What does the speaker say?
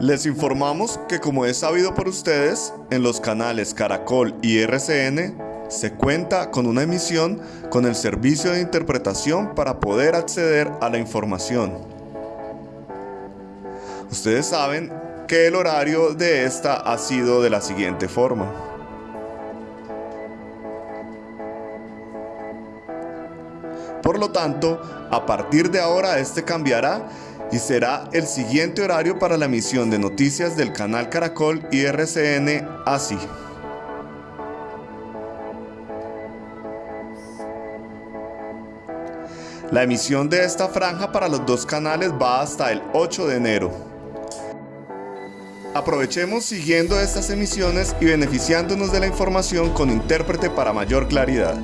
Les informamos que como es sabido por ustedes, en los canales Caracol y RCN se cuenta con una emisión con el servicio de interpretación para poder acceder a la información. Ustedes saben que el horario de esta ha sido de la siguiente forma. Por lo tanto, a partir de ahora este cambiará y será el siguiente horario para la emisión de noticias del canal Caracol y RCN así. La emisión de esta franja para los dos canales va hasta el 8 de enero. Aprovechemos siguiendo estas emisiones y beneficiándonos de la información con intérprete para mayor claridad.